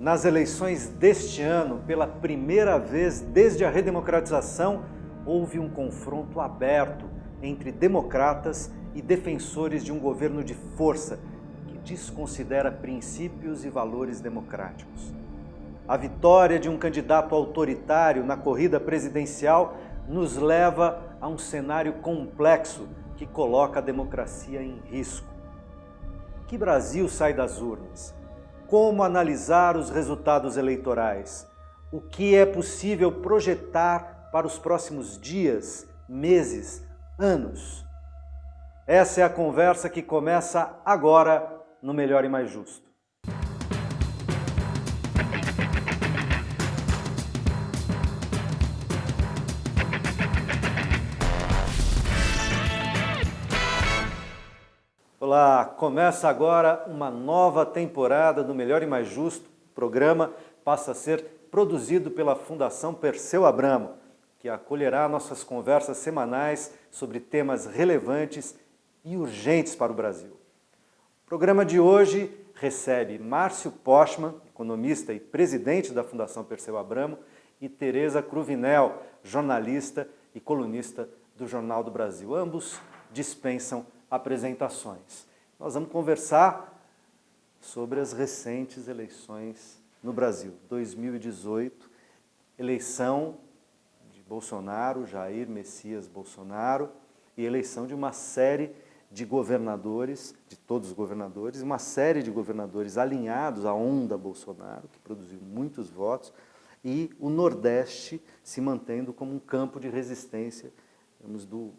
Nas eleições deste ano, pela primeira vez desde a redemocratização, houve um confronto aberto entre democratas e defensores de um governo de força que desconsidera princípios e valores democráticos. A vitória de um candidato autoritário na corrida presidencial nos leva a um cenário complexo que coloca a democracia em risco. Que Brasil sai das urnas? Como analisar os resultados eleitorais, o que é possível projetar para os próximos dias, meses, anos. Essa é a conversa que começa agora no Melhor e Mais Justo. Olá, começa agora uma nova temporada do Melhor e Mais Justo. O programa passa a ser produzido pela Fundação Perseu Abramo, que acolherá nossas conversas semanais sobre temas relevantes e urgentes para o Brasil. O programa de hoje recebe Márcio Postman, economista e presidente da Fundação Perseu Abramo, e Tereza Cruvinel, jornalista e colunista do Jornal do Brasil. Ambos dispensam apresentações. Nós vamos conversar sobre as recentes eleições no Brasil. 2018, eleição de Bolsonaro, Jair Messias Bolsonaro, e eleição de uma série de governadores, de todos os governadores, uma série de governadores alinhados à onda Bolsonaro, que produziu muitos votos, e o Nordeste se mantendo como um campo de resistência digamos, do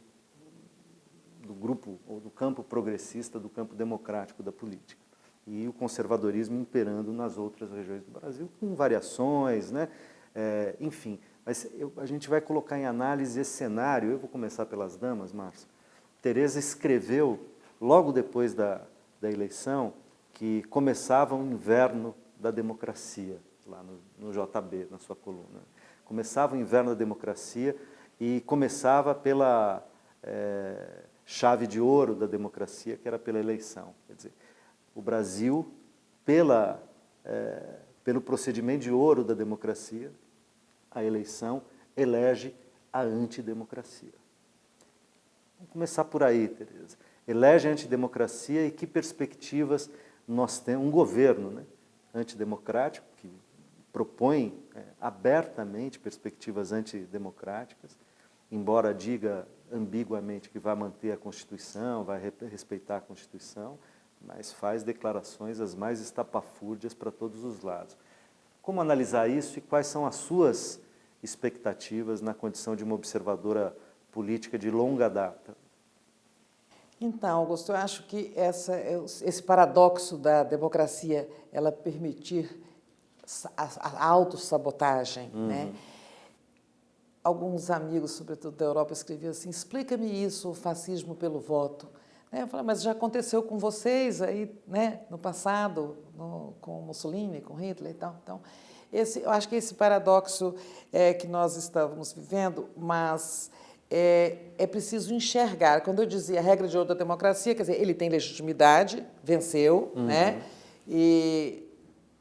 do grupo ou do campo progressista, do campo democrático da política. E o conservadorismo imperando nas outras regiões do Brasil, com variações, né? É, enfim. Mas eu, a gente vai colocar em análise esse cenário. Eu vou começar pelas damas, Márcio. Tereza escreveu, logo depois da, da eleição, que começava o inverno da democracia, lá no, no JB, na sua coluna. Começava o inverno da democracia e começava pela... É, chave de ouro da democracia, que era pela eleição. Quer dizer, o Brasil, pela, é, pelo procedimento de ouro da democracia, a eleição elege a antidemocracia. Vamos começar por aí, Tereza. Elege a antidemocracia e que perspectivas nós temos, um governo né, antidemocrático, que propõe é, abertamente perspectivas antidemocráticas, embora diga ambiguamente que vai manter a Constituição, vai respeitar a Constituição, mas faz declarações as mais estapafúrdias para todos os lados. Como analisar isso e quais são as suas expectativas na condição de uma observadora política de longa data? Então, Augusto, eu acho que essa, esse paradoxo da democracia, ela permitir a, a autossabotagem, uhum. né? Alguns amigos, sobretudo da Europa, escreviam assim, explica-me isso, o fascismo pelo voto. Né, eu falei, mas já aconteceu com vocês aí, né, no passado, no, com Mussolini, com Hitler e tal. Então, esse, eu acho que esse paradoxo é que nós estamos vivendo, mas é, é preciso enxergar. Quando eu dizia a regra de ouro da democracia, quer dizer, ele tem legitimidade, venceu, uhum. né? E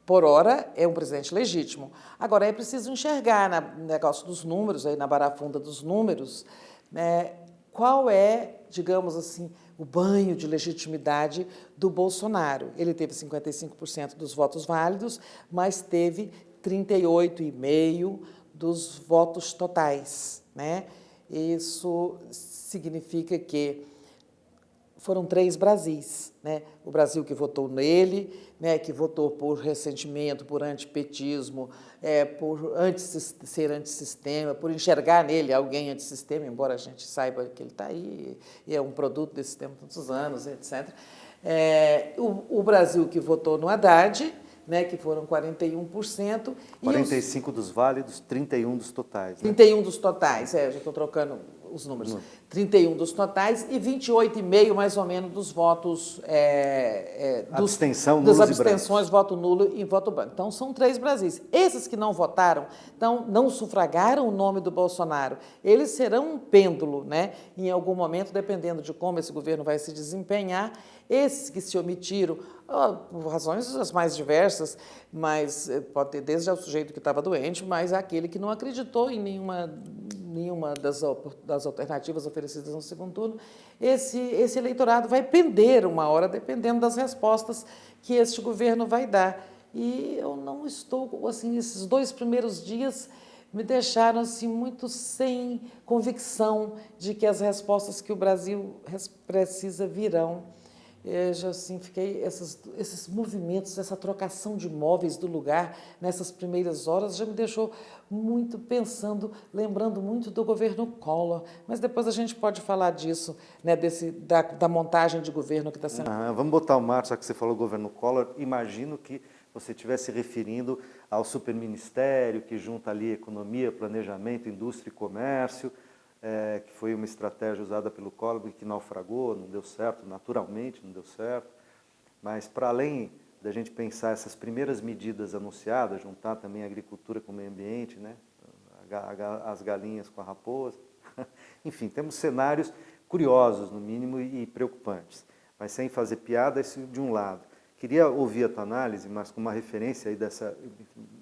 por hora, é um presidente legítimo. Agora, é preciso enxergar no negócio dos números, aí na barafunda dos números, né, qual é, digamos assim, o banho de legitimidade do Bolsonaro. Ele teve 55% dos votos válidos, mas teve 38,5% dos votos totais. Né? Isso significa que foram três Brasis. Né? O Brasil que votou nele, né, que votou por ressentimento, por antipetismo, é, por anti ser antissistema, por enxergar nele alguém antissistema, embora a gente saiba que ele está aí e é um produto desse tempo tantos anos, etc. É, o, o, Brasil que votou no Haddad, né, que foram 41%. 45 os, dos válidos, 31 dos totais. Né? 31 dos totais, é, já estou trocando os números. Uhum. 31 dos totais e 28,5 mais ou menos dos votos... É, é, dos, Abstenção, das abstenções, voto nulo e voto branco. Então, são três Brasis. Esses que não votaram, então, não sufragaram o nome do Bolsonaro, eles serão um pêndulo, né? Em algum momento, dependendo de como esse governo vai se desempenhar, esses que se omitiram, por razões as mais diversas, mas eh, pode ter desde o sujeito que estava doente, mas aquele que não acreditou em nenhuma, nenhuma das, das alternativas oferecidas no segundo turno, esse, esse eleitorado vai pender uma hora, dependendo das respostas que este governo vai dar. E eu não estou, assim, esses dois primeiros dias me deixaram assim, muito sem convicção de que as respostas que o Brasil precisa virão. Eu já assim, fiquei, esses, esses movimentos, essa trocação de móveis do lugar nessas primeiras horas já me deixou muito pensando, lembrando muito do governo Collor. Mas depois a gente pode falar disso, né, desse, da, da montagem de governo que está sendo... Ah, vamos botar o Marcos, já que você falou governo Collor, imagino que você estivesse referindo ao superministério que junta ali economia, planejamento, indústria e comércio, é, que foi uma estratégia usada pelo Collor que naufragou, não deu certo, naturalmente não deu certo. Mas para além da gente pensar essas primeiras medidas anunciadas, juntar também a agricultura com o meio ambiente, né? as galinhas com a raposa, enfim, temos cenários curiosos, no mínimo, e preocupantes. Mas sem fazer piada, isso de um lado. Queria ouvir a tua análise, mas com uma referência aí dessa,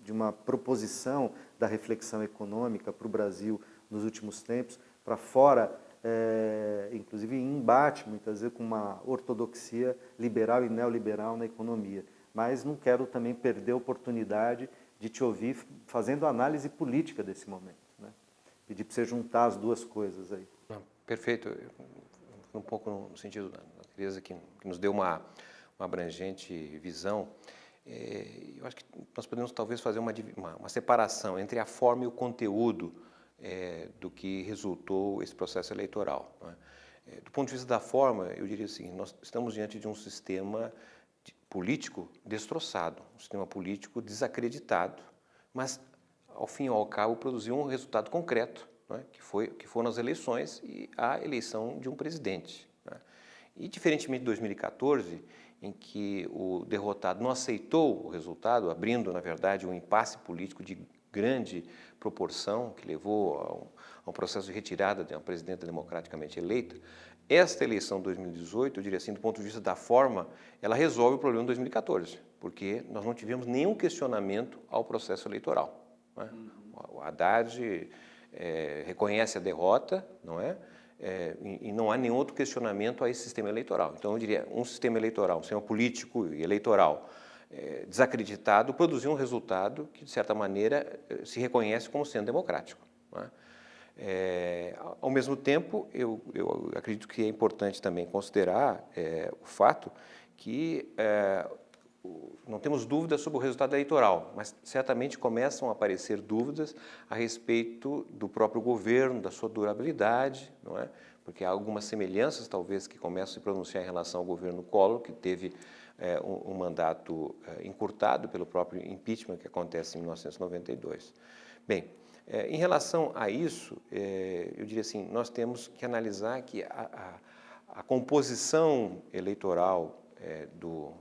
de uma proposição da reflexão econômica para o Brasil nos últimos tempos, para fora, é, inclusive em embate, muitas vezes, com uma ortodoxia liberal e neoliberal na economia. Mas não quero também perder a oportunidade de te ouvir fazendo análise política desse momento. Né? Pedir para você juntar as duas coisas aí. Perfeito. Um pouco no sentido da Teresa, que nos deu uma uma abrangente visão, é, eu acho que nós podemos talvez fazer uma, uma, uma separação entre a forma e o conteúdo é, do que resultou esse processo eleitoral. Né? É, do ponto de vista da forma, eu diria assim, nós estamos diante de um sistema político destroçado, um sistema político desacreditado, mas ao fim e ao cabo produziu um resultado concreto, né? que, foi, que foram as eleições e a eleição de um presidente. Né? E diferentemente de 2014, em que o derrotado não aceitou o resultado, abrindo, na verdade, um impasse político de grande proporção, que levou a um, a um processo de retirada de uma presidenta democraticamente eleita, esta eleição de 2018, eu diria assim, do ponto de vista da forma, ela resolve o problema de 2014, porque nós não tivemos nenhum questionamento ao processo eleitoral. Né? O Haddad é, reconhece a derrota, não é? é, e, não há nenhum outro questionamento a esse sistema eleitoral. Então, eu diria, um sistema eleitoral, um sistema político e eleitoral desacreditado produziu um resultado que, de certa maneira, é, se reconhece como sendo democrático. É? é, ao mesmo tempo, eu, eu, acredito que é importante também considerar é, o fato que é, não temos dúvidas sobre o resultado eleitoral, mas certamente começam a aparecer dúvidas a respeito do próprio governo, da sua durabilidade, não é? porque há algumas semelhanças, talvez, que começam a se pronunciar em relação ao governo Collor, que teve é, um, um, mandato é, encurtado pelo próprio impeachment que acontece em 1992. Bem, é, em relação a isso, é, eu diria assim, nós temos que analisar que a, a, a composição eleitoral é, do,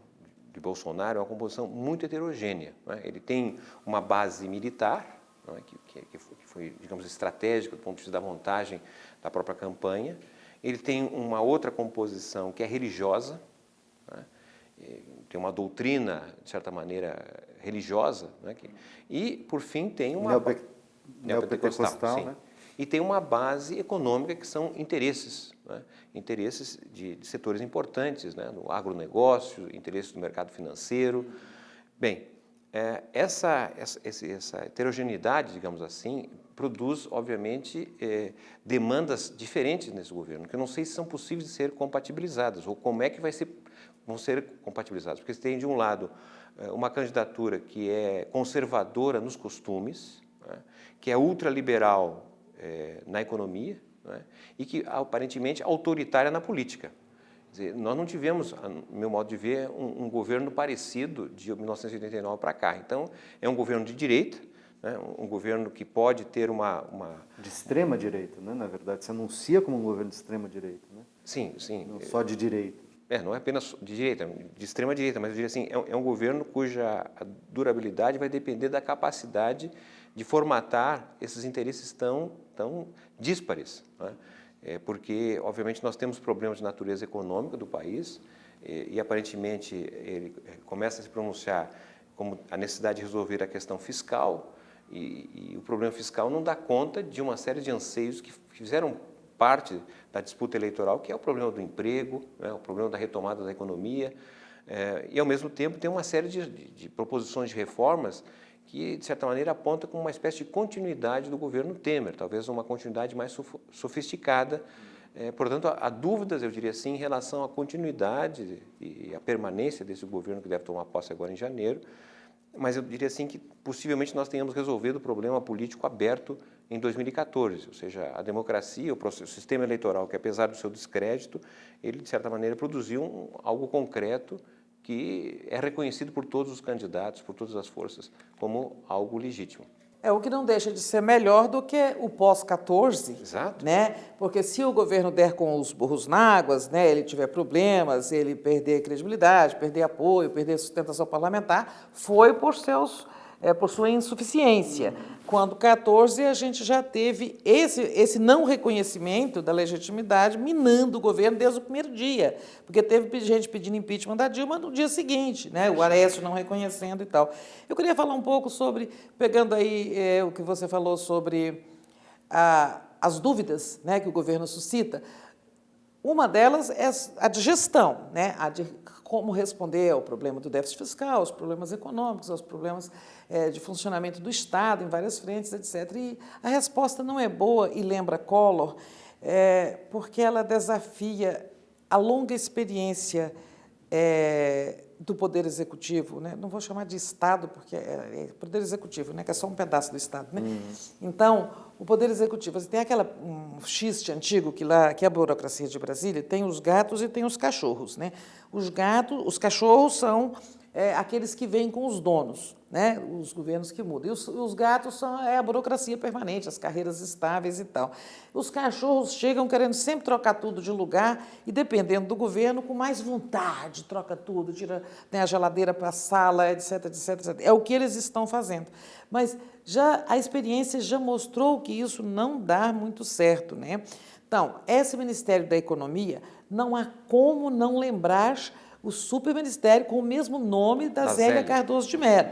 de Bolsonaro é uma composição muito heterogênea. É? Ele tem uma base militar, é? que, que, que, foi, digamos, estratégica do ponto de vista da montagem da própria campanha. Ele tem uma outra composição que é religiosa? Tem uma doutrina, de certa maneira, religiosa. É? E, por fim, tem uma... Neope... Neopentecostal, Neopentecostal né? E tem uma base econômica que são interesses né? interesses de, de, setores importantes, né? no agronegócio, interesses do mercado financeiro. Bem, é, essa, essa, essa, heterogeneidade, digamos assim, produz, obviamente, é, demandas diferentes nesse governo, que eu não sei se são possíveis de ser compatibilizadas, ou como é que vai ser, vão ser compatibilizadas. Porque você tem, de um lado, é, uma candidatura que é conservadora nos costumes, né? que é ultraliberal é, na economia, é? e que aparentemente autoritária na política. Dizer, nós não tivemos, no meu modo de ver, um, um governo parecido de 1989 para cá. Então, é um governo de direita, né? um governo que pode ter uma, uma... De extrema direita, né? na verdade, se anuncia como um governo de extrema direita. Né? Sim, sim. Não só de direita. É, não é apenas de direita, de extrema direita, mas eu diria assim, é um, é um governo cuja durabilidade vai depender da capacidade de formatar esses interesses tão, tão díspares. Né? É, porque, obviamente, nós temos problemas de natureza econômica do país e, e, aparentemente, ele é, começa a se pronunciar como a necessidade de resolver a questão fiscal e, e o problema fiscal não dá conta de uma série de anseios que fizeram parte da disputa eleitoral, que é o problema do emprego, né, o problema da retomada da economia, é, e ao mesmo tempo tem uma série de, de, de, proposições de reformas que, de certa maneira, aponta como uma espécie de continuidade do governo Temer, talvez uma continuidade mais sofisticada. É, portanto, há, há, dúvidas, eu diria assim, em relação à continuidade e à permanência desse governo que deve tomar posse agora em janeiro, mas eu diria assim que possivelmente nós tenhamos resolvido o problema político aberto em 2014, ou seja, a democracia, o, processo, o sistema eleitoral, que apesar do seu descrédito, ele de certa maneira produziu um, algo concreto que é reconhecido por todos os candidatos, por todas as forças, como algo legítimo. É o que não deixa de ser melhor do que o pós-14. Exato. Né? Porque se o governo der com os burros na águas, né, ele tiver problemas, ele perder credibilidade, perder apoio, perder sustentação parlamentar, foi por seus é, por sua insuficiência. Quando 14 a gente já teve esse, esse não reconhecimento da legitimidade minando o governo desde o primeiro dia, porque teve gente pedindo impeachment da Dilma no dia seguinte, né? o Aécio não reconhecendo e tal. Eu queria falar um pouco sobre, pegando aí é, o que você falou sobre a, as dúvidas né, que o governo suscita, uma delas é a de gestão, né? a de como responder ao problema do déficit fiscal, aos problemas econômicos, aos problemas é, de funcionamento do Estado em várias frentes, etc. E a resposta não é boa e lembra Collor, é, porque ela desafia a longa experiência é, do Poder Executivo, né? não vou chamar de Estado, porque é, é, Poder Executivo, né? que é só um pedaço do Estado. Né? Uhum. Então, o Poder Executivo, você tem aquela um xiste antigo que lá, que é a burocracia de Brasília, tem os gatos e tem os cachorros. Né? Os gatos, os cachorros são é, aqueles que vêm com os donos, né? os governos que mudam. E os, os, gatos são é a burocracia permanente, as carreiras estáveis e tal. Os cachorros chegam querendo sempre trocar tudo de lugar e, dependendo do governo, com mais vontade, troca tudo, tira a geladeira para a sala, etc, etc, etc. É o que eles estão fazendo. Mas já a experiência já mostrou que isso não dá muito certo. Né? Então, esse Ministério da Economia, não há como não lembrar o superministério com o mesmo nome da, da Zélia, Zélia Cardoso de Mello.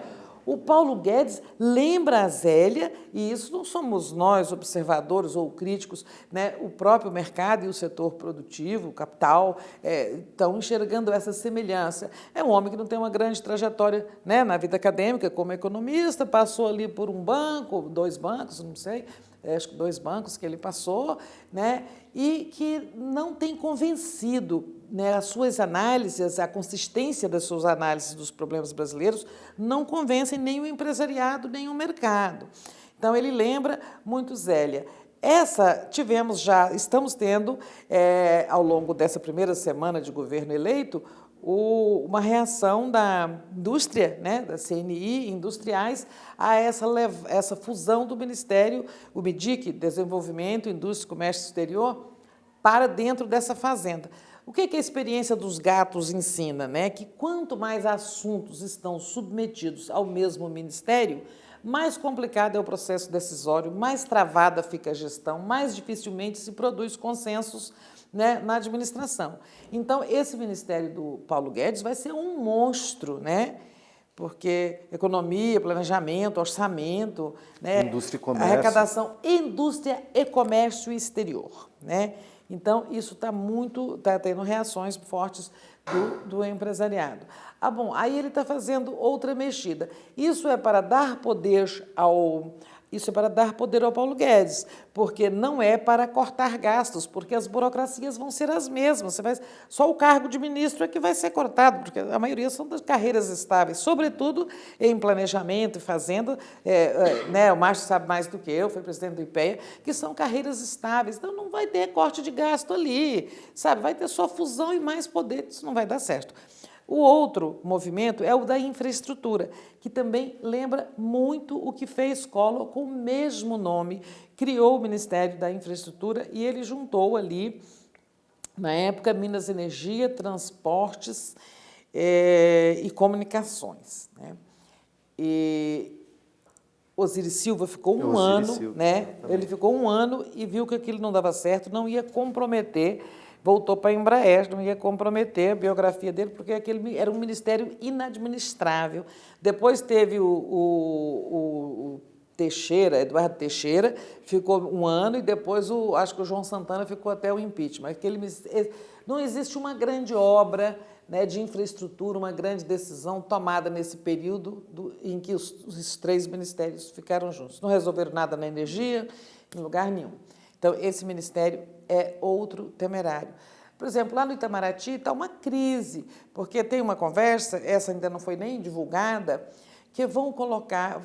O Paulo Guedes lembra a Zélia, e isso não somos nós, observadores ou críticos, né? o próprio mercado e o setor produtivo, o capital, é, estão enxergando essa semelhança. É um homem que não tem uma grande trajetória né, na vida acadêmica como economista, passou ali por um banco, dois bancos, não sei, acho que dois bancos que ele passou, né, e que não tem convencido né, as suas análises, a consistência das suas análises dos problemas brasileiros não convencem nem o empresariado, nem o mercado. Então, ele lembra muito Zélia. Essa tivemos já, estamos tendo, é, ao longo dessa primeira semana de governo eleito, o, uma reação da indústria, né, da CNI, industriais, a essa, essa fusão do Ministério, o MIDIC, Desenvolvimento, Indústria e Comércio Exterior, para dentro dessa fazenda. O que, que a experiência dos gatos ensina? Né? Que quanto mais assuntos estão submetidos ao mesmo ministério, mais complicado é o processo decisório, mais travada fica a gestão, mais dificilmente se produz consensos né, na administração. Então, esse ministério do Paulo Guedes vai ser um monstro, né? porque economia, planejamento, orçamento, né, indústria e comércio. arrecadação, indústria e comércio exterior. Né? Então, isso está muito, está tendo reações fortes do, do empresariado. Ah, bom, aí ele está fazendo outra mexida. Isso é para dar poder ao, isso é para dar poder ao Paulo Guedes, porque não é para cortar gastos, porque as burocracias vão ser as mesmas. Você vai, só o cargo de ministro é que vai ser cortado, porque a maioria são das carreiras estáveis, sobretudo em planejamento e fazenda. É, é, né, o Márcio sabe mais do que eu, foi presidente do IPEA, que são carreiras estáveis. Então não vai ter corte de gasto ali, sabe? Vai ter só fusão e mais poder, isso não vai dar certo. O outro movimento é o da infraestrutura, que também lembra muito o que fez Collor com o mesmo nome, criou o Ministério da Infraestrutura e ele juntou ali, na época, Minas Energia, Transportes é, e Comunicações. Né? E Osiris Silva ficou um ano, Silva, né? Ele ficou um ano e viu que aquilo não dava certo, não ia comprometer voltou para a Embraer, não ia comprometer a biografia dele, porque aquele era um ministério inadministrável. Depois teve o, o, o Teixeira, Eduardo Teixeira, ficou um ano e depois o, acho que o João Santana ficou até o impeachment. Aquele, não existe uma grande obra né, de infraestrutura, uma grande decisão tomada nesse período do, em que os, os três ministérios ficaram juntos. Não resolveram nada na energia, em lugar nenhum. Então, esse ministério é outro temerário. Por exemplo, lá no Itamaraty está uma crise, porque tem uma conversa, essa ainda não foi nem divulgada, que vão colocar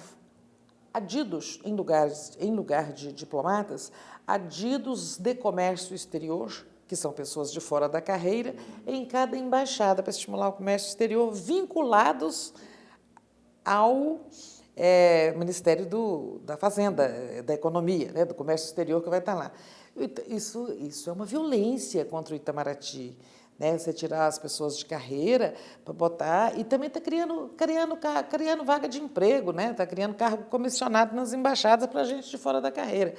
adidos em, lugares, em lugar de diplomatas, adidos de comércio exterior, que são pessoas de fora da carreira, em cada embaixada para estimular o comércio exterior, vinculados ao é, Ministério do, da Fazenda, da Economia, né, do Comércio Exterior, que vai estar lá. Isso, isso é uma violência contra o Itamaraty. Né? Você tirar as pessoas de carreira para botar. E também está criando, criando, criando vaga de emprego, está né? Tá criando cargo comissionado nas embaixadas para gente de fora da carreira.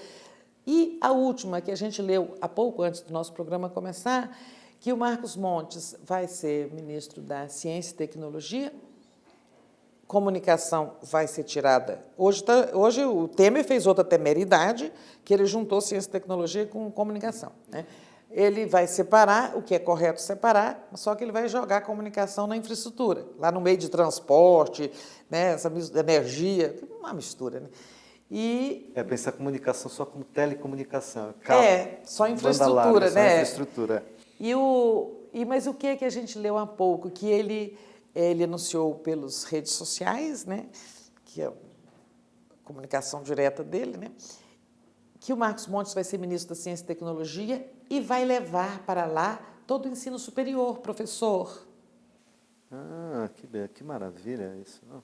E a última, que a gente leu há pouco antes do nosso programa começar, que o Marcos Montes vai ser ministro da Ciência e Tecnologia, comunicação vai ser tirada. Hoje, tá, hoje o Temer fez outra temeridade, que ele juntou ciência e tecnologia com comunicação. Né? Ele vai separar, o que é correto separar, só que ele vai jogar a comunicação na infraestrutura, lá no meio de transporte, né, essa energia, uma mistura. Né? E, é pensar comunicação só como telecomunicação. Cabo, é, só infraestrutura, larga, né? Só infraestrutura. E o, e, mas o que é que a gente leu há pouco? Que ele ele anunciou pelas redes sociais, né, que é a comunicação direta dele, né, que o Marcos Montes vai ser ministro da Ciência e Tecnologia e vai levar para lá todo o ensino superior, professor. Ah, que, que maravilha isso. Não?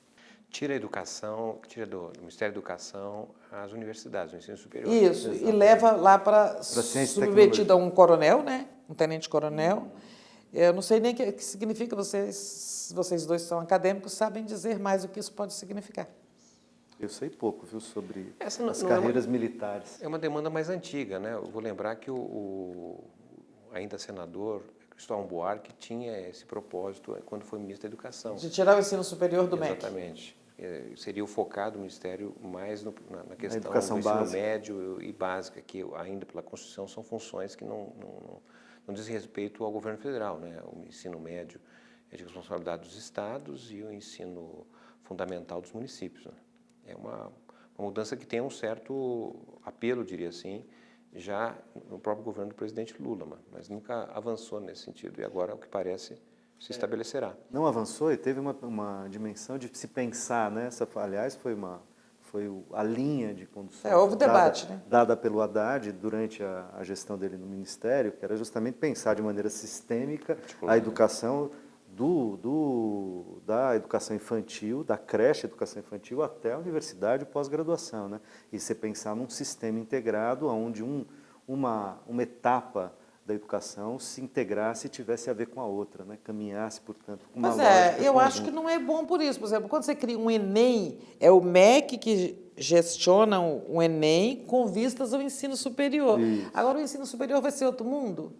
Tira a educação, tira do, do, Ministério da Educação as universidades, o ensino superior. Isso, Exatamente. e leva lá para submetido a um coronel, né? um tenente-coronel. Hum. Eu não sei nem o que, que significa vocês vocês dois são acadêmicos, sabem dizer mais o que isso pode significar. Eu sei pouco, viu, sobre Essa as carreiras é uma, militares. É uma demanda mais antiga, né? Eu vou lembrar que o, o ainda senador Cristóvão Buarque tinha esse propósito quando foi ministro da Educação. De tirar o ensino superior do MEC. Exatamente. É, seria o focado do Ministério mais no, na, na, questão do ensino básica. médio e básica, que ainda pela Constituição são funções que não, não, não, dizem respeito ao governo federal, né? o ensino médio é de responsabilidade dos estados e o ensino fundamental dos municípios. Né? É uma, uma, mudança que tem um certo apelo, diria assim, já no próprio governo do presidente Lula, mas nunca avançou nesse sentido e agora, o que parece, se é. estabelecerá. Não avançou e teve uma, uma dimensão de se pensar, né? Essa, aliás, foi uma foi a linha de condução é, houve dada, debate, né? dada pelo Haddad durante a, a, gestão dele no Ministério, que era justamente pensar de maneira sistêmica a educação do, do, da educação infantil, da creche educação infantil até a universidade e pós-graduação. Né? E você pensar num sistema integrado onde um, uma, uma etapa da educação se integrasse e tivesse a ver com a outra, né? caminhasse, portanto, com uma Mas é, eu acho que não é bom por isso. Por exemplo, quando você cria um Enem, é o MEC que gestiona o Enem com vistas ao ensino superior. Isso. Agora o ensino superior vai ser outro mundo?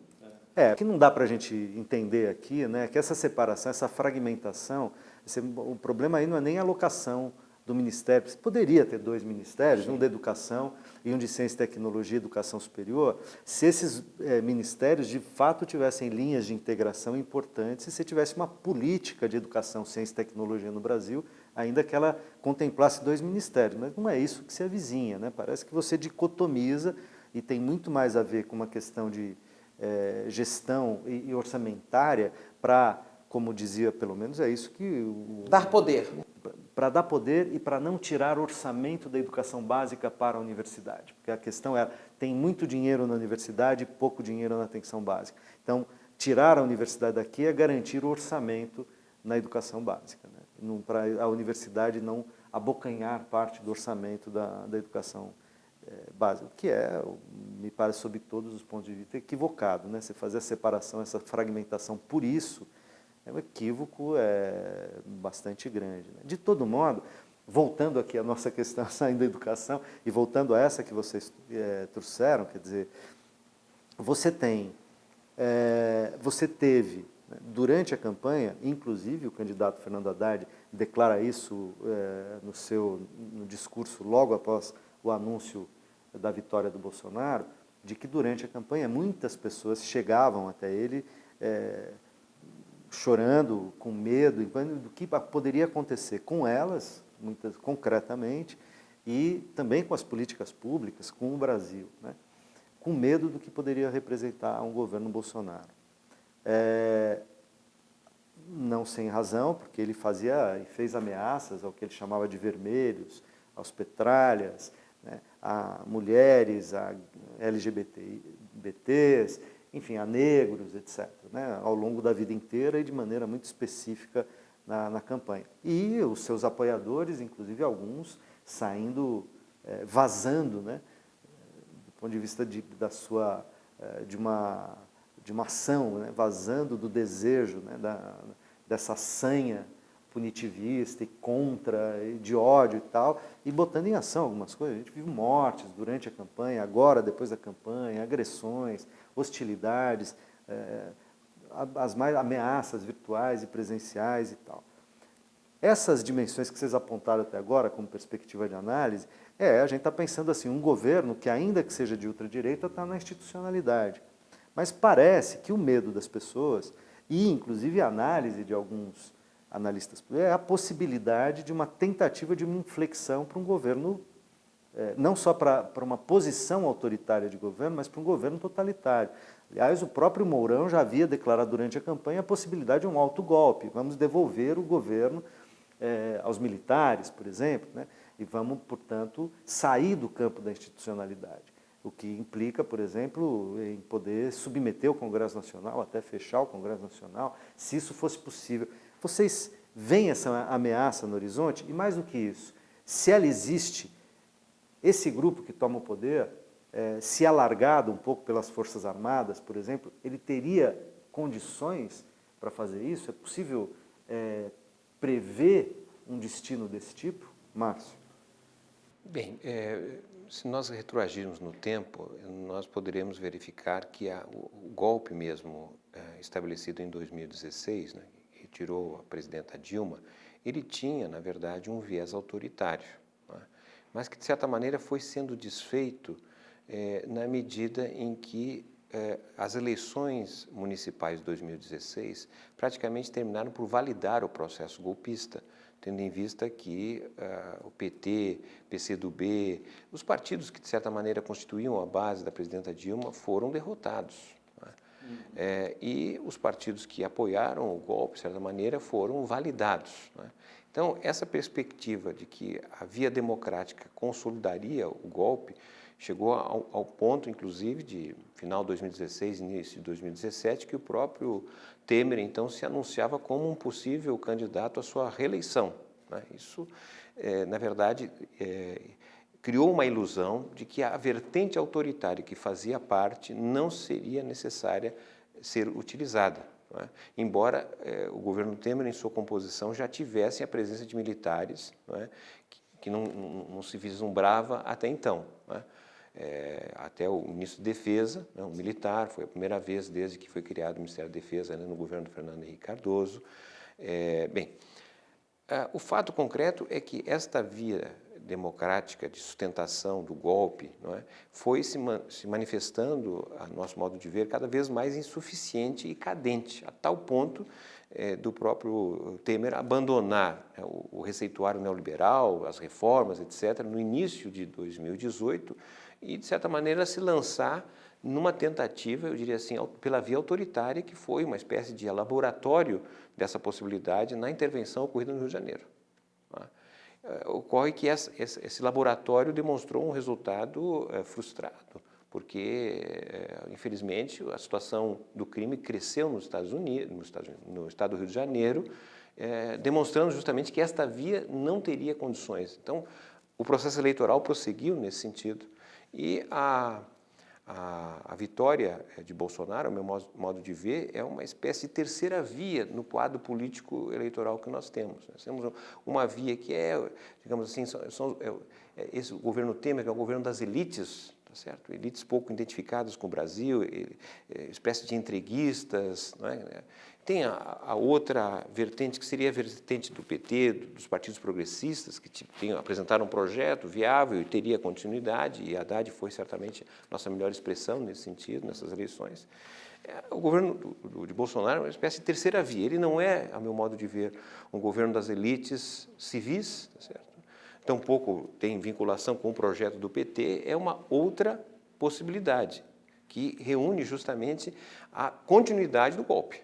É, o que não dá para a gente entender aqui, né, que essa separação, essa fragmentação, esse, o problema aí não é nem a alocação do Ministério, poderia ter dois ministérios, Sim. um da Educação e um de Ciência e Tecnologia e Educação Superior, se esses é, ministérios de fato tivessem linhas de integração importantes e se tivesse uma política de Educação, Ciência e Tecnologia no Brasil, ainda que ela contemplasse dois ministérios, mas não é isso que se avizinha, né? parece que você dicotomiza e tem muito mais a ver com uma questão de é, gestão e, e orçamentária para, como dizia pelo menos, é isso que... O, dar poder. Para dar poder e para não tirar orçamento da educação básica para a universidade. Porque a questão é, tem muito dinheiro na universidade e pouco dinheiro na atenção básica. Então, tirar a universidade daqui é garantir o orçamento na educação básica, né? para a universidade não abocanhar parte do orçamento da, da educação é, básica, que é, me parece, sob todos os pontos de vista, equivocado. Né? Você fazer a separação, essa fragmentação por isso, é um equívoco é, bastante grande. Né? De todo modo, voltando aqui à nossa questão, saindo da educação, e voltando a essa que vocês é, trouxeram, quer dizer, você tem, é, você teve, né, durante a campanha, inclusive o candidato Fernando Haddad declara isso é, no seu no discurso logo após o anúncio da vitória do Bolsonaro, de que durante a campanha muitas pessoas chegavam até ele é, chorando, com medo, do que poderia acontecer com elas, muitas concretamente, e também com as políticas públicas, com o Brasil, né? com medo do que poderia representar um governo Bolsonaro. É, não sem razão, porque ele fazia e fez ameaças ao que ele chamava de vermelhos, aos petralhas, né, a mulheres, a LGBTs, enfim, a negros, etc., né, ao longo da vida inteira e de maneira muito específica na, na campanha. E os seus apoiadores, inclusive alguns, saindo, é, vazando, né, do ponto de vista de, da sua, é, de, uma, de uma ação, né, vazando do desejo, né, da, dessa sanha punitivista e contra, de ódio e tal, e botando em ação algumas coisas. A gente viu mortes durante a campanha, agora, depois da campanha, agressões, hostilidades, é, as mais ameaças virtuais e presenciais e tal. Essas dimensões que vocês apontaram até agora como perspectiva de análise, é, a gente está pensando assim, um governo que ainda que seja de ultradireita está na institucionalidade. Mas parece que o medo das pessoas, e inclusive a análise de alguns analistas, é a possibilidade de uma tentativa de uma inflexão para um governo, é, não só para, para uma posição autoritária de governo, mas para um governo totalitário. Aliás, o próprio Mourão já havia declarado durante a campanha a possibilidade de um autogolpe. Vamos devolver o governo é, aos militares, por exemplo, né? e vamos, portanto, sair do campo da institucionalidade. O que implica, por exemplo, em poder submeter o Congresso Nacional, até fechar o Congresso Nacional, se isso fosse possível. Vocês veem essa ameaça no horizonte? E mais do que isso, se ela existe, esse grupo que toma o poder é, se alargado um pouco pelas Forças Armadas, por exemplo, ele teria condições para fazer isso? É possível é, prever um destino desse tipo? Márcio? Bem, é, se nós retroagirmos no tempo, nós poderemos verificar que a, o, o, golpe mesmo é, estabelecido em 2016, né, tirou a presidenta Dilma, ele tinha, na verdade, um viés autoritário, né, mas que, de certa maneira, foi sendo desfeito é, na medida em que é, as eleições municipais de 2016 praticamente terminaram por validar o processo golpista, tendo em vista que uh, o PT, PCdoB, os partidos que de certa maneira constituíam a base da presidenta Dilma foram derrotados. Uhum. É, e os partidos que apoiaram o golpe, de certa maneira, foram validados. Né? Então, essa perspectiva de que a via democrática consolidaria o golpe Chegou ao, ao, ponto, inclusive, de final de 2016, início de 2017, que o próprio Temer, então, se anunciava como um possível candidato à sua reeleição. Né? Isso, é, na verdade, é, criou uma ilusão de que a vertente autoritária que fazia parte não seria necessária ser utilizada. É? Embora é, o governo Temer, em sua composição, já tivesse a presença de militares é? que, que não, não, não, se vislumbrava até então. É? é, até o ministro de Defesa, né, um militar, foi a primeira vez desde que foi criado o Ministério da Defesa né, no governo do Fernando Henrique Cardoso. É, bem, o fato concreto é que esta via democrática de sustentação do golpe é, foi se, se manifestando, a nosso modo de ver, cada vez mais insuficiente e cadente, a tal ponto é, do próprio Temer abandonar é, o, o receituário neoliberal, as reformas, etc., no início de 2018, e, de certa maneira, se lançar numa tentativa, eu diria assim, pela via autoritária, que foi uma espécie de laboratório dessa possibilidade na intervenção ocorrida no Rio de Janeiro. Tá? É, ocorre que esse laboratório demonstrou um resultado é, frustrado, porque, é, infelizmente, a situação do crime cresceu nos Estados Unidos, no estado, no estado do Rio de Janeiro, é, demonstrando justamente que esta via não teria condições. Então, o processo eleitoral prosseguiu nesse sentido e a, a, a vitória é, de Bolsonaro, ao meu modo de ver, é uma espécie de terceira via no quadro político eleitoral que nós temos. Nós temos uma via que é, digamos assim, são, são, é, é esse governo Temer, que é o governo das elites, tá certo? elites pouco identificadas com o Brasil, espécie de entreguistas, não é? Tem a, a, outra vertente, que seria a vertente do PT, dos partidos progressistas, que tem, apresentaram um projeto viável e teria continuidade, e Haddad foi certamente nossa melhor expressão nesse sentido, nessas eleições. É, o governo do, do, de Bolsonaro é uma espécie de terceira via. Ele não é, a meu modo de ver, um governo das elites civis, tá certo? tampouco tem vinculação com o projeto do PT, é uma outra possibilidade, que reúne justamente a continuidade do golpe.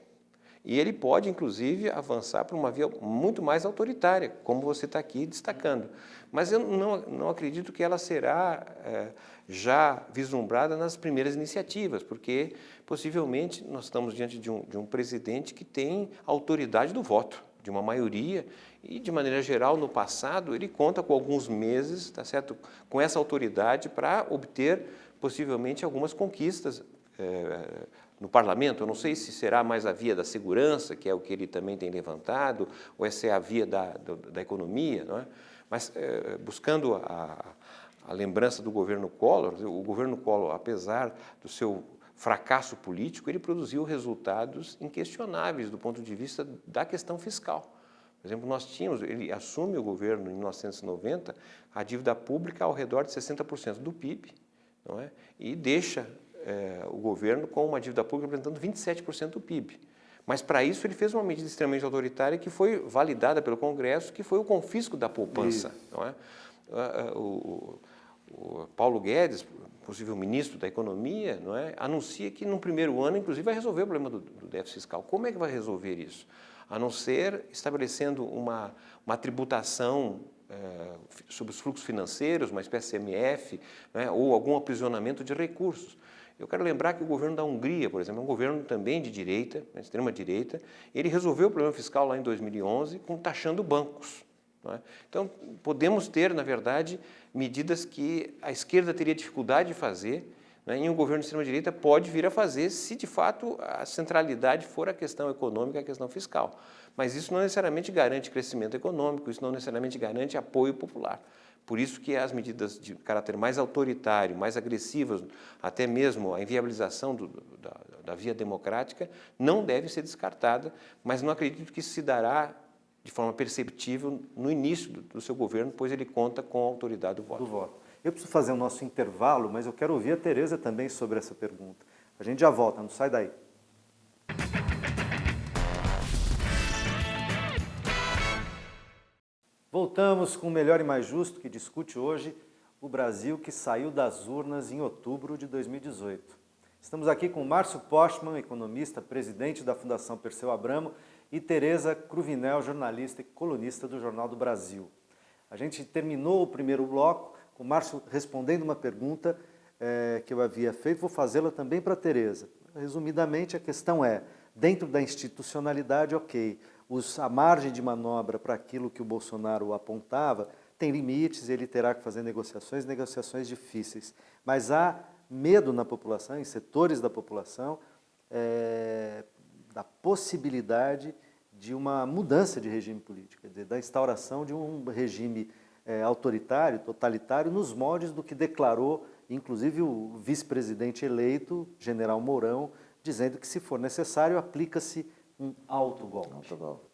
E ele pode, inclusive, avançar para uma via muito mais autoritária, como você está aqui destacando. Mas eu não, não acredito que ela será é, já vislumbrada nas primeiras iniciativas, porque possivelmente nós estamos diante de um, de um presidente que tem autoridade do voto, de uma maioria, e de maneira geral, no passado, ele conta com alguns meses, tá certo? com essa autoridade para obter possivelmente algumas conquistas é, no parlamento, eu não sei se será mais a via da segurança, que é o que ele também tem levantado, ou essa é a via da, da, da economia, não é? mas é, buscando a, a lembrança do governo Collor, o governo Collor, apesar do seu fracasso político, ele produziu resultados inquestionáveis do ponto de vista da questão fiscal. Por exemplo, nós tínhamos, ele assume o governo em 1990, a dívida pública ao redor de 60% do PIB, não é? e deixa é, o governo com uma dívida pública representando 27% do PIB. Mas para isso ele fez uma medida extremamente autoritária que foi validada pelo Congresso, que foi o confisco da poupança. Não é? o, o, Paulo Guedes, possível ministro da Economia, não é? anuncia que no primeiro ano, inclusive, vai resolver o problema do, do déficit fiscal. Como é que vai resolver isso? A não ser estabelecendo uma, uma tributação é, sobre os fluxos financeiros, uma espécie de MF, né, ou algum aprisionamento de recursos. Eu quero lembrar que o governo da Hungria, por exemplo, é um governo também de direita, né, extrema-direita, ele resolveu o problema fiscal lá em 2011 com taxando bancos. É? Então, podemos ter, na verdade, medidas que a esquerda teria dificuldade de fazer, né, e um governo de extrema-direita pode vir a fazer se, de fato, a centralidade for a questão econômica, a questão fiscal. Mas isso não necessariamente garante crescimento econômico, isso não necessariamente garante apoio popular. Por isso que as medidas de caráter mais autoritário, mais agressivas, até mesmo a inviabilização do, da, da, via democrática, não deve ser descartada, mas não acredito que isso se dará de forma perceptível no início do, do seu governo, pois ele conta com a autoridade do voto. do voto. Eu preciso fazer o nosso intervalo, mas eu quero ouvir a Tereza também sobre essa pergunta. A gente já volta, não sai daí. Voltamos com o Melhor e Mais Justo, que discute hoje o Brasil que saiu das urnas em outubro de 2018. Estamos aqui com Márcio Postman, economista, presidente da Fundação Perseu Abramo, e Tereza Cruvinel, jornalista e colunista do Jornal do Brasil. A gente terminou o primeiro bloco com o Márcio respondendo uma pergunta é, que eu havia feito, vou fazê-la também para a Tereza. Resumidamente, a questão é, dentro da institucionalidade, ok, os, a margem de manobra para aquilo que o Bolsonaro apontava tem limites, ele terá que fazer negociações, negociações difíceis. Mas há medo na população, em setores da população, é, da possibilidade de uma mudança de regime político, quer dizer, da instauração de um regime é, autoritário, totalitário, nos moldes do que declarou, inclusive, o vice-presidente eleito, general Mourão, dizendo que, se for necessário, aplica-se um autogolpe. autogolpe.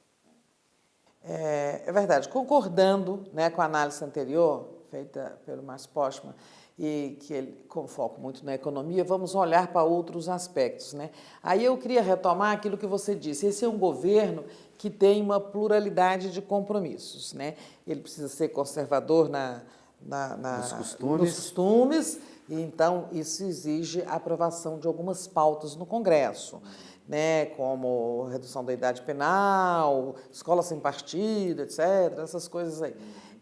É, é, verdade, concordando né, com a análise anterior, feita pelo Márcio Postman, e que ele com foco muito na economia, vamos olhar para outros aspectos. Né? Aí eu queria retomar aquilo que você disse, esse é um governo que tem uma pluralidade de compromissos. Né? Ele precisa ser conservador na, na, na nos, costumes. nos costumes, e então isso exige a aprovação de algumas pautas no Congresso né, como redução da idade penal, escola sem partido, etc., essas coisas aí.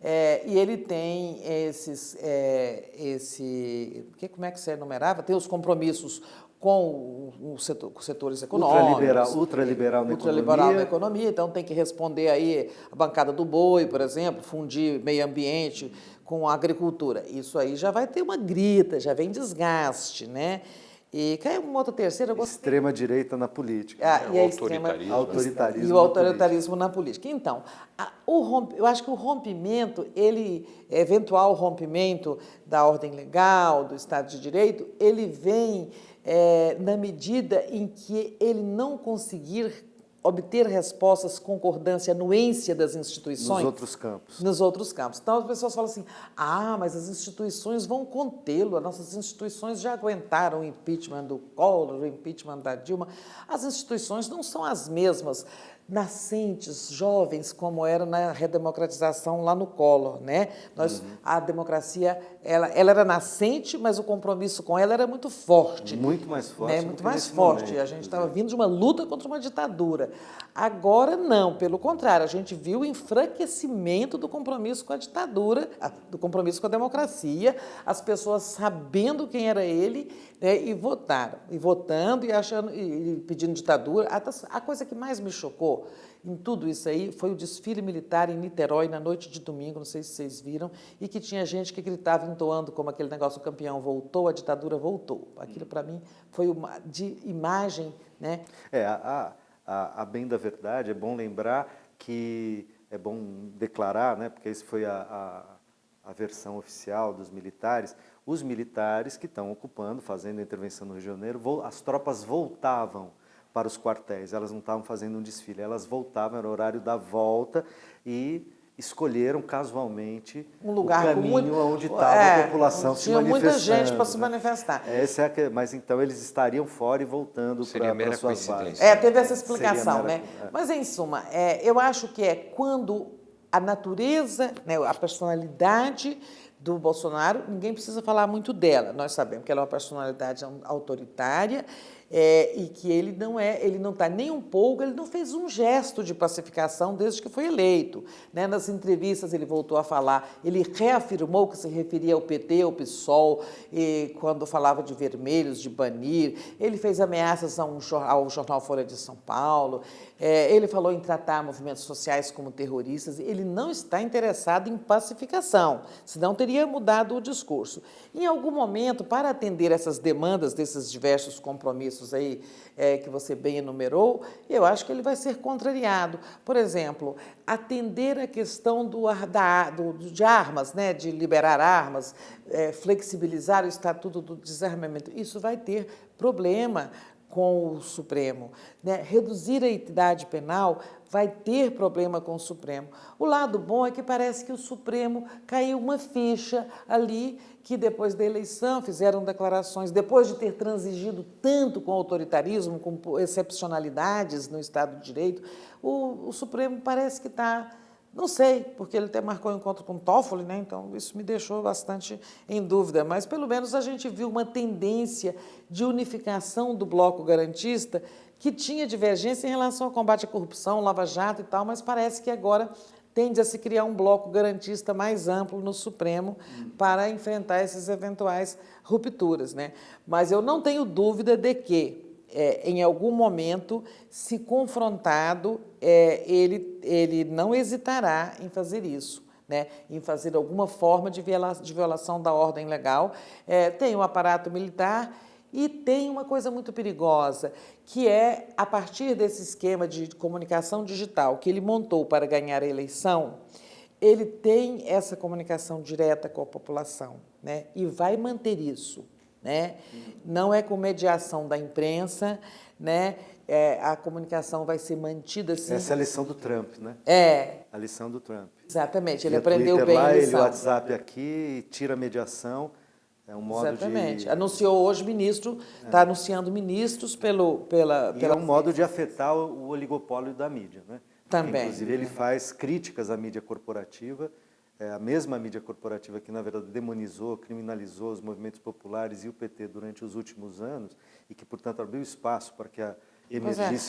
É, e ele tem esses, é, esse, que, como é que você enumerava? Tem os compromissos com os setor, setores econômicos. Ultraliberal, ultraliberal na ultraliberal economia. na economia, então tem que responder aí a bancada do boi, por exemplo, fundir meio ambiente com a agricultura. Isso aí já vai ter uma grita, já vem desgaste, né? E cai uma outra terceira... Eu Extrema direita na política. Ah, É, e o autoritarismo. Autoritarismo e na o autoritarismo na política. Então, a- o romp- eu acho que o rompimento, ele, eventual rompimento da ordem legal, do Estado de Direito, ele vem eh, na medida em que ele não conseguir obter respostas, concordância, anuência das instituições Nos outros campos. nos outros campos. Então as pessoas falam assim: ah, mas as instituições vão contê-lo, as nossas instituições já aguentaram o impeachment do Collor, o impeachment da Dilma. As instituições não são as mesmas nascentes, jovens, como eram na redemocratização lá no Collor, né? Nós, A democracia, ela, ela era nascente, mas o compromisso com ela era muito forte. Muito mais forte. Né? Muito mais forte. momento, a gente estava vindo de uma luta contra uma ditadura. Agora não, pelo contrário, a gente viu o enfraquecimento do compromisso com a ditadura, do compromisso com a democracia, as pessoas sabendo quem era ele né, e votaram, e votando e achando e, pedindo ditadura. A, a coisa que mais me chocou em tudo isso aí foi o desfile militar em Niterói na noite de domingo, não sei se vocês viram, e que tinha gente que gritava entoando como aquele negócio o campeão voltou, a ditadura voltou. Aquilo para mim foi uma de imagem, né? É, a, a, a bem da verdade, é bom lembrar que é bom declarar, né, porque isso foi a, a, a versão oficial dos militares, os militares que estão ocupando, fazendo a intervenção no Rio de Janeiro, as tropas voltavam para os quartéis, elas não estavam fazendo um desfile, elas voltavam, era o horário da volta e escolheram casualmente um lugar o caminho muito- onde estava É, a população se tinha muita gente para se né? manifestar. Essa é a que- mas então eles estariam fora e voltando para suas bases. coincidência. É, teve essa explicação, mera- né? é. Mas, em suma, é, eu acho que é quando a natureza, né, a personalidade do Bolsonaro, ninguém precisa falar muito dela. Nós sabemos que ela é uma personalidade autoritária é, e que ele não é, ele não está nem um pouco, ele não fez um gesto de pacificação desde que foi eleito. Né? Nas entrevistas ele voltou a falar, ele reafirmou que se referia ao PT, ao PSOL, quando falava de vermelhos, de banir, ele fez ameaças a jor- ao jornal Folha de São Paulo, é, ele falou em tratar movimentos sociais como terroristas, ele não está interessado em pacificação, senão teria mudado o discurso. Em algum momento, para atender essas demandas desses diversos compromissos aí é, que você bem enumerou, eu acho que ele vai ser contrariado. Por exemplo, atender a questão do, da, do- de armas, né, de liberar armas, é, flexibilizar o estatuto do desarmamento, isso vai ter problema com o Supremo. Né? Reduzir a idade penal vai ter problema com o Supremo. O lado bom é que parece que o Supremo caiu uma ficha ali que depois da eleição fizeram declarações, depois de ter transigido tanto com autoritarismo, com excepcionalidades no Estado de Direito, o, o Supremo parece que está não sei, porque ele até marcou um encontro com Toffoli, né? então isso me deixou bastante em dúvida, mas pelo menos a gente viu uma tendência de unificação do bloco garantista que tinha divergência em relação ao combate à corrupção, Lava Jato e tal, mas parece que agora tende a se criar um bloco garantista mais amplo no Supremo para enfrentar essas eventuais rupturas. Né? Mas eu não tenho dúvida de que é, em algum momento, se confrontado, é, ele, ele não hesitará em fazer isso. Né, em fazer alguma forma de, viola, de violação da ordem legal. É, tem o aparato militar e tem uma coisa muito perigosa, que é, a partir desse esquema de comunicação digital que ele montou para ganhar a eleição, ele tem essa comunicação direta com a população né, e vai manter isso. Né? Não é com mediação da imprensa, né? É, a comunicação vai ser mantida assim. Essa é a lição do Trump, né? É, A lição do Trump. exatamente. Ele Via aprendeu Twitter bem lá, a ele lição. WhatsApp aqui, tira a mediação. É um modo Exatamente. de... Anunciou hoje ministro, está anunciando ministros pelo, pela, E pela é um modo de afetar o o oligopólio da mídia, né? Também. Inclusive, ele faz críticas à mídia corporativa, é a mesma mídia corporativa que, na verdade, demonizou, criminalizou os movimentos populares e o PT durante os últimos anos e que, portanto, abriu espaço para que a É,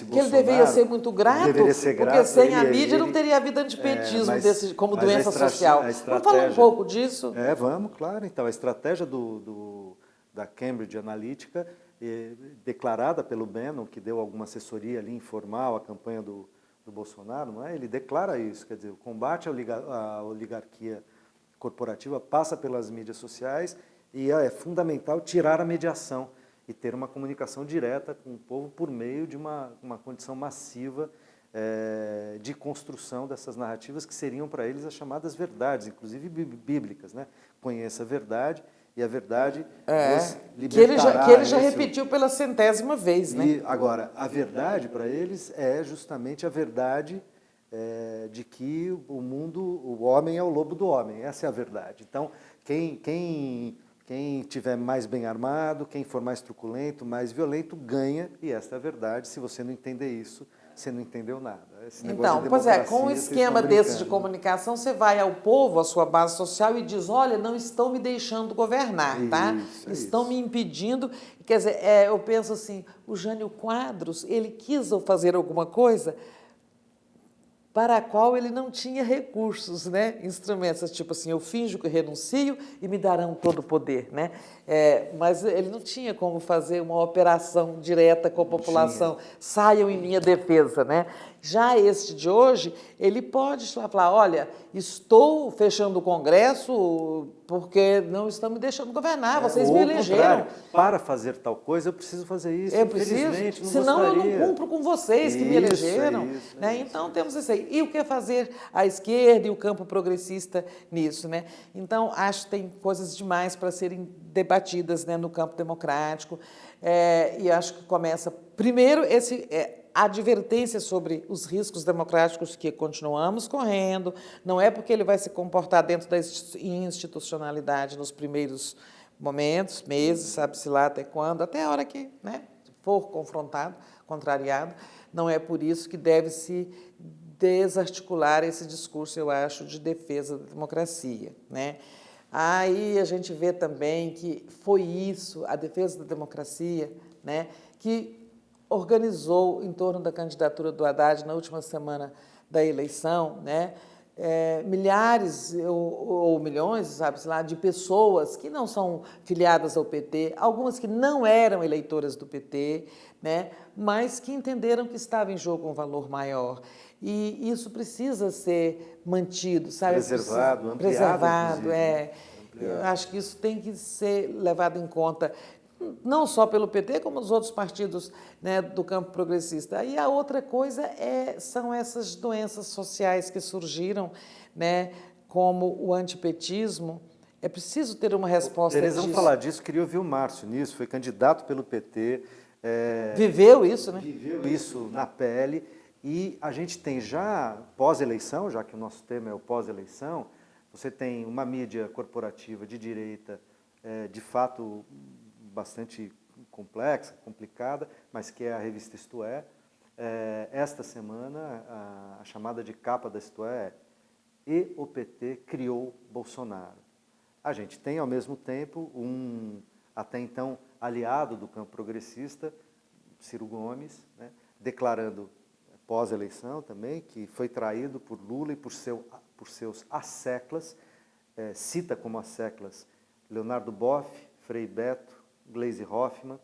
que ele deveria ser muito grato, deveria ser porque grato, sem a ele- mídia não ele- teria havido antipetismo É, mas- desse, como a doença social. a Vamos falar um pouco disso? É, vamos, claro. Então, a estratégia do, do- da Cambridge Analytica declarada pelo Bannon, que deu alguma assessoria ali informal à campanha do, do Bolsonaro, não é? ele declara isso, quer dizer, o combate à oligarquia corporativa passa pelas mídias sociais e é fundamental tirar a mediação e ter uma comunicação direta com o povo por meio de uma, uma condição massiva é, de construção dessas narrativas que seriam para eles as chamadas verdades, inclusive bíblicas. Né? Conheça a verdade e a verdade é, que ele já, que ele já repetiu pela centésima vez. Né? E, agora, a verdade para eles é justamente a verdade é, de que o mundo, o homem é o lobo do homem, essa é a verdade. Então, quem, quem, quem tiver mais bem armado, quem for mais truculento, mais violento, ganha, e essa é a verdade. Se você não entender isso, você não entendeu nada. então, pois é, com um esquema desse de comunicação, você vai ao povo, à sua base social, e diz, olha, não estão me deixando governar, tá? Isso, é estão isso. me impedindo. Quer dizer, é, eu penso assim, o Jânio Quadros, ele quis fazer alguma coisa para a qual ele não tinha recursos, né? instrumentos, tipo assim, eu finjo que renuncio e me darão todo o poder. Né? É, mas ele não tinha como fazer uma operação direta com a população, saiam em minha defesa. Né? Já este de hoje, ele pode falar, olha, estou fechando o Congresso porque não estão me deixando governar, é, vocês me elegeram. Para fazer tal coisa, eu preciso fazer isso, eu preciso, não senão gostaria. eu não cumpro com vocês que isso, me elegeram. É isso, né? Isso. Então, temos isso aí. E o que fazer a esquerda e o campo progressista nisso? Né? Então, acho que tem coisas demais para serem debatidas né, no campo democrático. É, e acho que começa, primeiro, esse... Advertência sobre os riscos democráticos que continuamos correndo, não é porque ele vai se comportar dentro da institucionalidade nos primeiros momentos, meses, sabe-se lá até quando, até a hora que né, for confrontado, contrariado, não é por isso que deve se desarticular esse discurso, eu acho, de defesa da democracia. Né? Aí a gente vê também que foi isso, a defesa da democracia, né, que organizou em torno da candidatura do Haddad na última semana da eleição, né? É, milhares ou, ou, milhões, sabe lá, de pessoas que não são filiadas ao PT, algumas que não eram eleitoras do PT, né, mas que entenderam que estava em jogo um valor maior. E isso precisa ser mantido, sabe? Preservado, ampliado. Preservado, é. Ampliado. Eu acho que isso tem que ser levado em conta não só pelo PT, como os outros partidos né, do campo progressista. E a outra coisa é, são essas doenças sociais que surgiram, né, como o antipetismo. É preciso ter uma resposta Tereza, vamos falar disso, queria ouvir o Márcio nisso, foi candidato pelo PT. É, viveu isso, né? Viveu isso na pele. E a gente tem já, pós-eleição, já que o nosso tema é o pós-eleição, você tem uma mídia corporativa de direita, é, de fato, bastante complexa, complicada, mas que é a revista Isto É. é esta semana, a, a, chamada de capa da Isto É E o PT criou Bolsonaro. A gente tem, ao mesmo tempo, um até então aliado do campo progressista, Ciro Gomes, né, declarando pós-eleição também, que foi traído por Lula e por, seu, por seus asseclas, é, cita como asseclas Leonardo Boff, Frei Beto, Glaze Hoffman,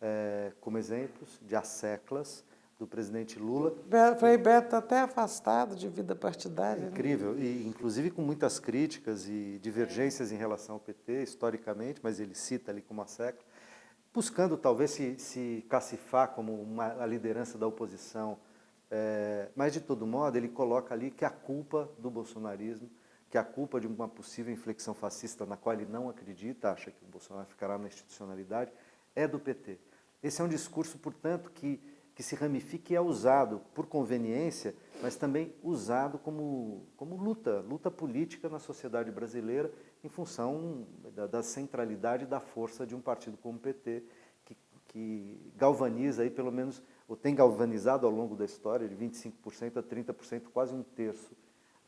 é, como exemplos de asseclas do presidente Lula. Frei Beto até afastado de vida partidária. É incrível, né? e inclusive com muitas críticas e divergências em relação ao PT, historicamente, mas ele cita ali como assecla, buscando talvez se, se cacifar como uma, a liderança da oposição, é, mas de todo modo ele coloca ali que a culpa do bolsonarismo que a culpa de uma possível inflexão fascista na qual ele não acredita, acha que o Bolsonaro ficará na institucionalidade, é do PT. Esse é um discurso, portanto, que, que se ramifica e é usado por conveniência, mas também usado como, como luta, luta política na sociedade brasileira em função da, da centralidade da força de um partido como o PT, que, que galvaniza aí pelo menos, ou tem galvanizado ao longo da história de 25% a 30%, quase um terço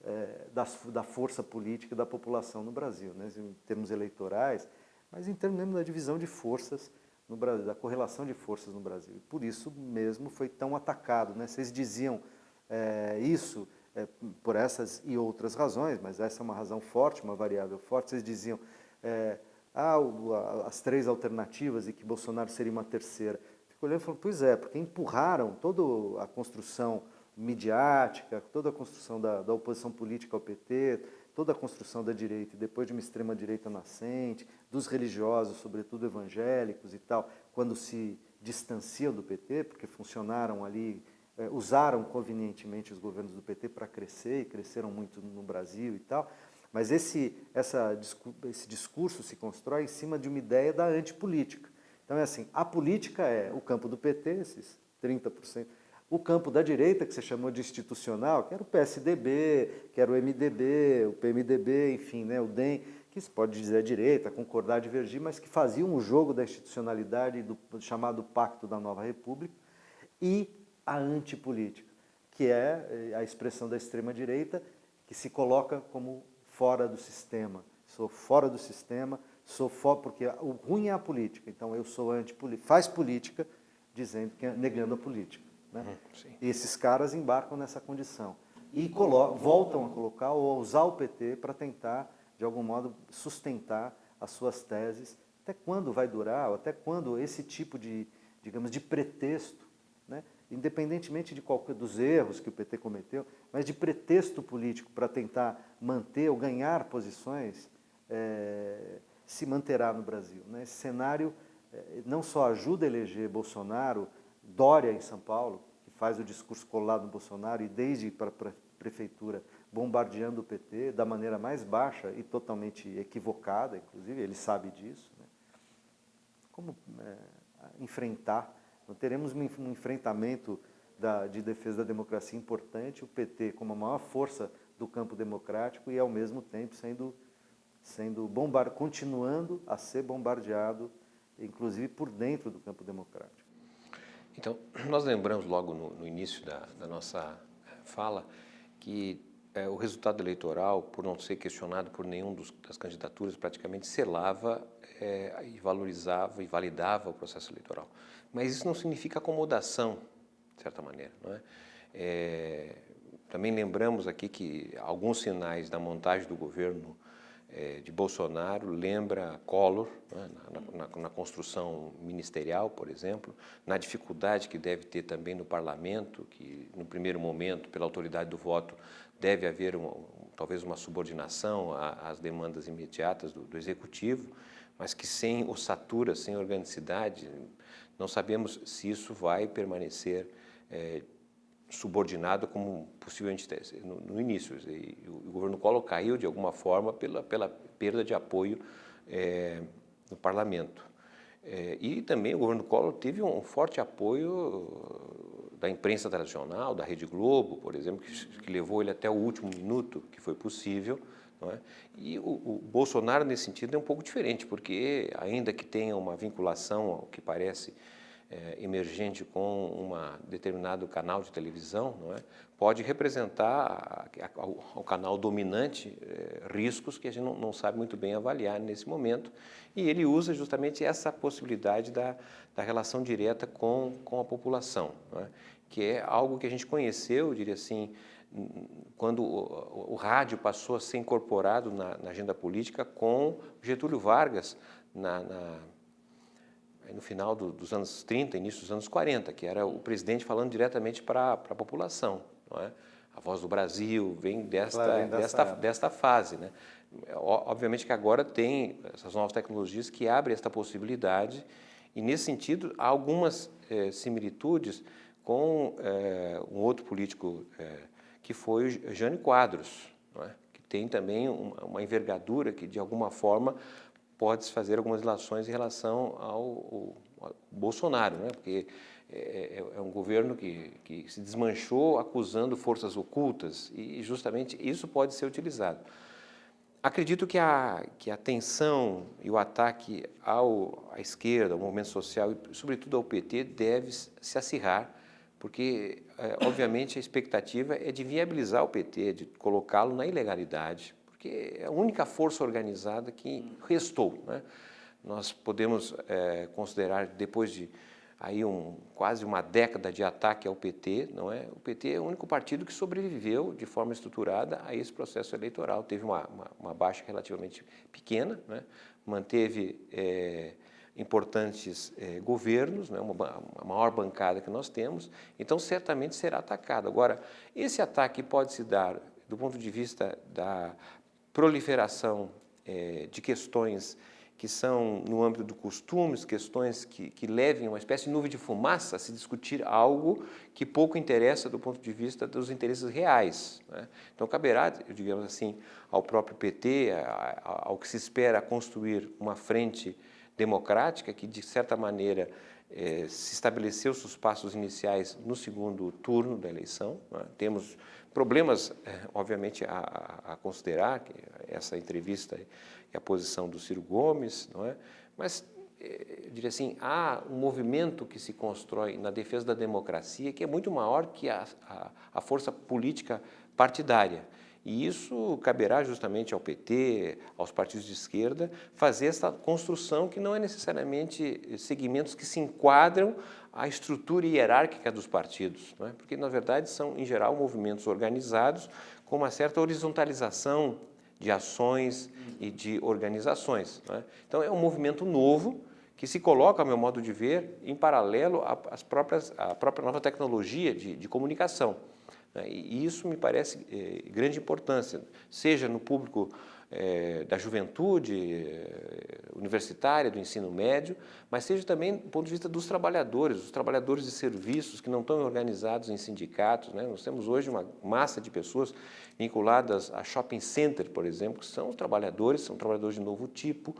é, da, da, força política da população no Brasil, né, em termos eleitorais, mas em termos da divisão de forças no Brasil, da correlação de forças no Brasil. E por isso mesmo foi tão atacado. Né? Vocês diziam é, isso é, por essas e outras razões, mas essa é uma razão forte, uma variável forte. Vocês diziam, é, ah, as três alternativas e que Bolsonaro seria uma terceira. Fico olhando e falando, pois é, porque empurraram toda a construção midiática, toda a construção da, da oposição política ao PT, toda a construção da direita, e depois de uma extrema-direita nascente, dos religiosos, sobretudo evangélicos e tal, quando se distanciam do PT, porque funcionaram ali, eh, usaram convenientemente os governos do PT para crescer, e cresceram muito no Brasil e tal, mas esse, essa, esse discurso se constrói em cima de uma ideia da antipolítica. Então é assim, a política é o campo do PT, esses 30%, o campo da direita, que você chamou de institucional, que era o PSDB, que era o MDB, o PMDB, enfim, né, o DEM, que se pode dizer direita, concordar, divergir, mas que faziam o jogo da institucionalidade do chamado Pacto da Nova República, e a antipolítica, que é eh, a expressão da extrema-direita, que se coloca como fora do sistema. Sou fora do sistema, sou fora, porque o ruim é a política, então eu sou antipolítica, faz política dizendo que é negando a política. Né? Uhum, e esses caras embarcam nessa condição e voltam a colocar ou a usar o PT para tentar, de algum modo, sustentar as suas teses. Até quando vai durar, ou até quando esse tipo de, digamos, de pretexto, né? independentemente de qualquer dos erros que o PT cometeu, mas de pretexto político para tentar manter ou ganhar posições, é, se manterá no Brasil. Né? Esse cenário é, não só ajuda a eleger Bolsonaro, Dória em São Paulo, que faz o discurso colado no Bolsonaro e desde para a prefeitura bombardeando o PT da maneira mais baixa e totalmente equivocada, inclusive, ele sabe disso. Né? Como é, enfrentar? Então, teremos um enfrentamento da, de defesa da democracia importante, o PT como a maior força do campo democrático e, ao mesmo tempo, sendo, sendo bombar, continuando a ser bombardeado, inclusive por dentro do campo democrático. Então, nós lembramos logo no, no início da, da, nossa eh, fala que é, o resultado eleitoral, por não ser questionado por nenhum dos, das candidaturas, praticamente selava é, e valorizava e validava o processo eleitoral. Mas isso não significa acomodação, de certa maneira. Não é? é também lembramos aqui que alguns sinais da montagem do governo é, de Bolsonaro lembra Collor, né, na, na, na, construção ministerial, por exemplo, na dificuldade que deve ter também no parlamento, que no primeiro momento, pela autoridade do voto, deve haver um, talvez uma subordinação às demandas imediatas do, do executivo, mas que sem ossatura, sem organicidade, não sabemos se isso vai permanecer é, subordinado como possivelmente no, no início. E o, governo Collor caiu de alguma forma pela, pela perda de apoio é, no parlamento. É, e também o governo Collor teve um forte apoio da imprensa tradicional, da Rede Globo, por exemplo, que, que levou ele até o último minuto que foi possível. É? E o, o, Bolsonaro, nesse sentido, é um pouco diferente, porque ainda que tenha uma vinculação ao que parece é, emergente com um determinado canal de televisão, não é? pode representar ao, canal dominante é, riscos que a gente não, não, sabe muito bem avaliar nesse momento. E ele usa justamente essa possibilidade da, da relação direta com, com a população, é? que é algo que a gente conheceu, diria assim, quando o, o, rádio passou a ser incorporado na, na agenda política com Getúlio Vargas na, na no final do, dos anos 30, início dos anos 40, que era o presidente falando diretamente para a população. Não é? A Voz do Brasil vem desta, claro, vem desta, desta fase. Né? Obviamente que agora tem essas novas tecnologias que abrem esta possibilidade e, nesse sentido, há algumas é, similitudes com é, um outro político é, que foi Jânio Quadros, é? que tem também uma, uma envergadura que, de alguma forma, pode-se fazer algumas relações em relação ao, ao Bolsonaro, né? porque é, é, é, um governo que, que se desmanchou acusando forças ocultas e justamente isso pode ser utilizado. Acredito que a, que a tensão e o ataque ao, à esquerda, ao movimento social e, sobretudo, ao PT, deve se acirrar, porque, é, obviamente, a expectativa é de viabilizar o PT, de colocá-lo na ilegalidade, porque é a única força organizada que restou. Né? Nós podemos é, considerar, depois de aí um, quase uma década de ataque ao PT, não é? o PT é o único partido que sobreviveu de forma estruturada a esse processo eleitoral. Teve uma, uma, uma baixa relativamente pequena, né? manteve é, importantes é, governos, né, uma, a maior bancada que nós temos, então certamente será atacado. Agora, esse ataque pode se dar do ponto de vista da proliferação é, de questões que são no âmbito do costumes, questões que, que levem uma espécie de nuvem de fumaça a se discutir algo que pouco interessa do ponto de vista dos interesses reais. Né? Então, caberá, digamos assim, ao próprio PT, ao que se espera construir uma frente democrática que, de certa maneira, eh, se estabeleceu seus passos iniciais no segundo turno da eleição. Né? Temos problemas, eh, obviamente, a, a, considerar, essa entrevista e a posição do Ciro Gomes, não é? mas eh, eu diria assim, há um movimento que se constrói na defesa da democracia que é muito maior que a, a, a força política partidária. E isso caberá justamente ao PT, aos partidos de esquerda, fazer essa construção que não é necessariamente segmentos que se enquadram à estrutura hierárquica dos partidos, é? porque, na verdade, são, em geral, movimentos organizados com uma certa horizontalização de ações e de organizações. É? Então, é um movimento novo que se coloca, ao meu modo de ver, em paralelo às próprias, à própria nova tecnologia de, de comunicação. Né? E isso me parece eh, grande importância, seja no público é, da juventude é, universitária, do ensino médio, mas seja também do ponto de vista dos trabalhadores, os trabalhadores de serviços que não estão organizados em sindicatos. Né? Nós temos hoje uma massa de pessoas vinculadas a shopping center, por exemplo, que são trabalhadores, são trabalhadores de novo tipo,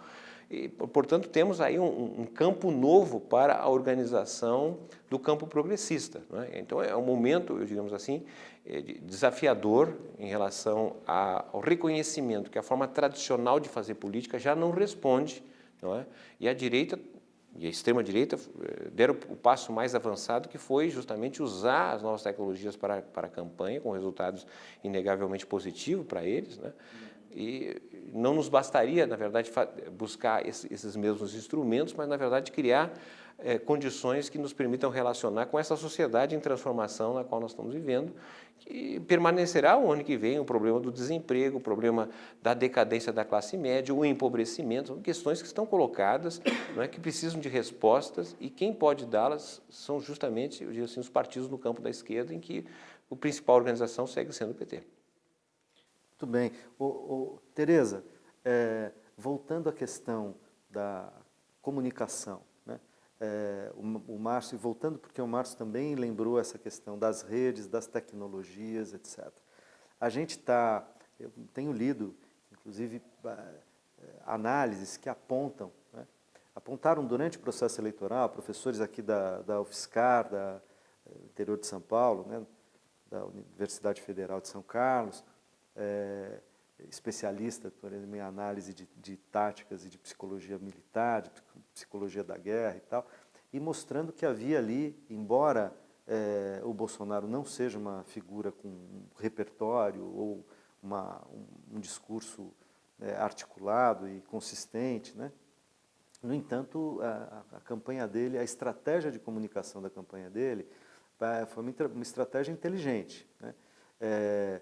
e, portanto, temos aí um, um, campo novo para a organização do campo progressista. É? Então, é um momento, digamos assim, é, desafiador em relação ao reconhecimento que a forma tradicional de fazer política já não responde, não é? e a direita e a extrema-direita é, deram o passo mais avançado, que foi justamente usar as novas tecnologias para, para a campanha, com resultados inegavelmente positivos para eles, né? E não nos bastaria, na verdade, buscar esses mesmos instrumentos, mas, na verdade, criar é, condições que nos permitam relacionar com essa sociedade em transformação na qual nós estamos vivendo, que permanecerá o ano que vem o problema do desemprego, o problema da decadência da classe média, o empobrecimento, são questões que estão colocadas, não é, que precisam de respostas e quem pode dá-las são justamente, assim, os partidos no campo da esquerda, em que a principal organização segue sendo o PT. Muito bem. O, o Tereza, é, voltando à questão da comunicação, né? É, o, o Márcio, voltando porque o Márcio também lembrou essa questão das redes, das tecnologias, etc. A gente está, eu tenho lido, inclusive, é, análises que apontam, né? apontaram durante o processo eleitoral, professores aqui da, da UFSCar, da é, interior de São Paulo, né? da Universidade Federal de São Carlos, é, especialista por exemplo, em análise de, de, táticas e de psicologia militar, de psicologia da guerra e tal, e mostrando que havia ali, embora é, o Bolsonaro não seja uma figura com um repertório ou uma, um, um, discurso é, articulado e consistente, né? no entanto, a, a, campanha dele, a estratégia de comunicação da campanha dele é, foi uma, uma estratégia inteligente. Né? É,